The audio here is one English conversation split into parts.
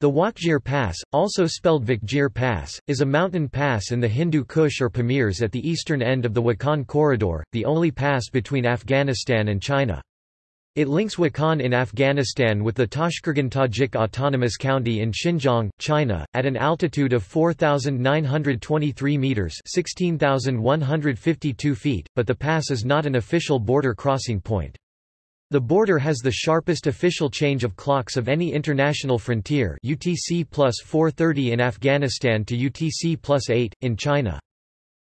The Wakhjir Pass, also spelled Vakhjir Pass, is a mountain pass in the Hindu Kush or Pamirs at the eastern end of the Wakhan Corridor, the only pass between Afghanistan and China. It links Wakhan in Afghanistan with the Tashqergan Tajik Autonomous County in Xinjiang, China, at an altitude of 4,923 meters (16,152 feet), but the pass is not an official border crossing point. The border has the sharpest official change of clocks of any international frontier UTC plus 430 in Afghanistan to UTC plus 8, in China.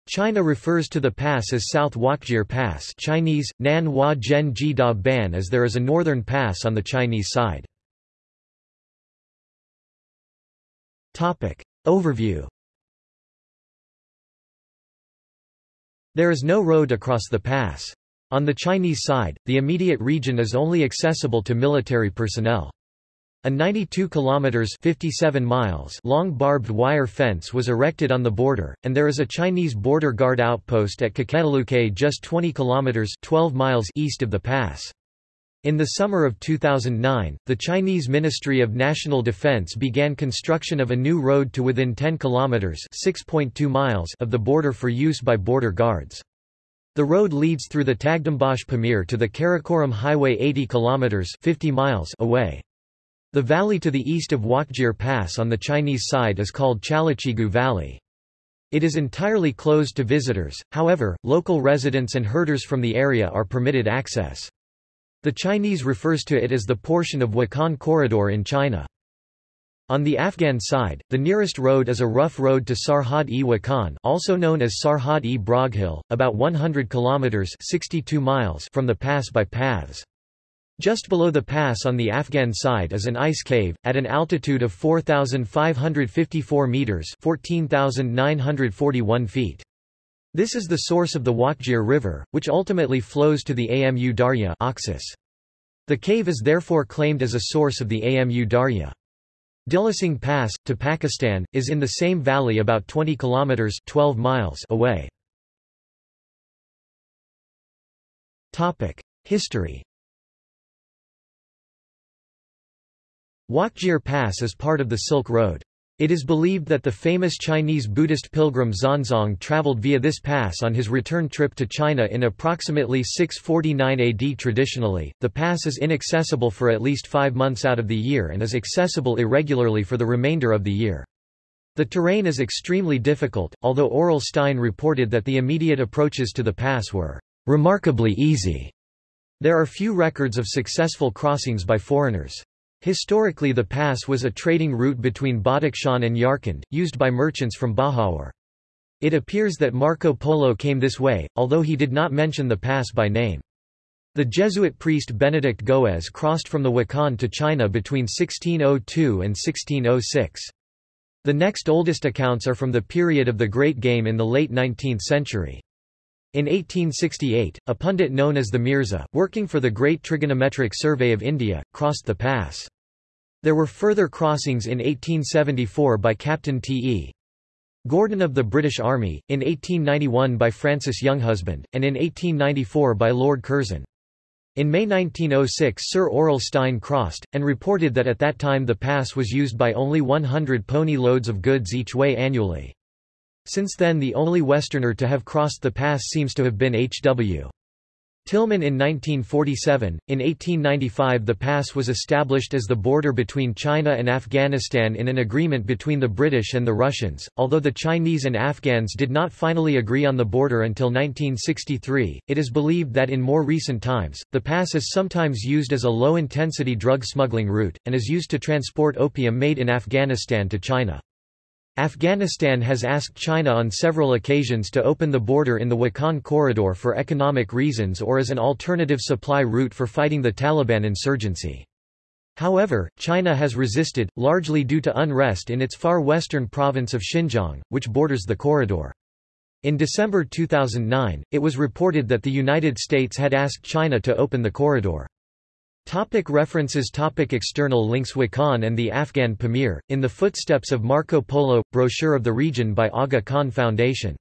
China refers to the pass as South Wakhjir Pass Chinese, Nan Hua Zhen Ji Da Ban as there is a northern pass on the Chinese side. Overview There is no road across the pass. On the Chinese side, the immediate region is only accessible to military personnel. A 92 kilometers 57 miles long barbed wire fence was erected on the border, and there is a Chinese border guard outpost at Keketaluke just 20 kilometers 12 miles east of the pass. In the summer of 2009, the Chinese Ministry of National Defense began construction of a new road to within 10 kilometers 6.2 miles of the border for use by border guards. The road leads through the Tagdambash Pamir to the Karakoram Highway 80 km 50 miles away. The valley to the east of Wakhjir Pass on the Chinese side is called Chalachigu Valley. It is entirely closed to visitors, however, local residents and herders from the area are permitted access. The Chinese refers to it as the portion of Wakhan Corridor in China. On the Afghan side, the nearest road is a rough road to Sarhad-e-Wakhan also known as Sarhad-e-Broghil, about 100 kilometers 62 miles from the pass by paths. Just below the pass on the Afghan side is an ice cave, at an altitude of 4,554 meters 14,941 feet. This is the source of the Wakhjir River, which ultimately flows to the Amu Darya Oxus. The cave is therefore claimed as a source of the Amu Darya. Dilisang Pass, to Pakistan, is in the same valley about 20 kilometers 12 miles away. History Wakhjir Pass is part of the Silk Road. It is believed that the famous Chinese Buddhist pilgrim Xuanzang traveled via this pass on his return trip to China in approximately 649 AD. Traditionally, the pass is inaccessible for at least five months out of the year and is accessible irregularly for the remainder of the year. The terrain is extremely difficult, although Aurel Stein reported that the immediate approaches to the pass were remarkably easy. There are few records of successful crossings by foreigners. Historically the pass was a trading route between Badakhshan and Yarkand, used by merchants from Bahawar. It appears that Marco Polo came this way, although he did not mention the pass by name. The Jesuit priest Benedict Goes crossed from the Wakhan to China between 1602 and 1606. The next oldest accounts are from the period of the Great Game in the late 19th century. In 1868, a pundit known as the Mirza, working for the Great Trigonometric Survey of India, crossed the pass. There were further crossings in 1874 by Captain T.E. Gordon of the British Army, in 1891 by Francis Younghusband, and in 1894 by Lord Curzon. In May 1906 Sir Aurel Stein crossed, and reported that at that time the pass was used by only 100 pony loads of goods each way annually. Since then the only Westerner to have crossed the pass seems to have been H.W. Tilman in 1947. In 1895 the pass was established as the border between China and Afghanistan in an agreement between the British and the Russians, although the Chinese and Afghans did not finally agree on the border until 1963. It is believed that in more recent times, the pass is sometimes used as a low-intensity drug smuggling route, and is used to transport opium made in Afghanistan to China. Afghanistan has asked China on several occasions to open the border in the Wakhan corridor for economic reasons or as an alternative supply route for fighting the Taliban insurgency. However, China has resisted, largely due to unrest in its far western province of Xinjiang, which borders the corridor. In December 2009, it was reported that the United States had asked China to open the corridor. Topic references. Topic External links. Wakhan and the Afghan Pamir, In the Footsteps of Marco Polo, brochure of the region by Aga Khan Foundation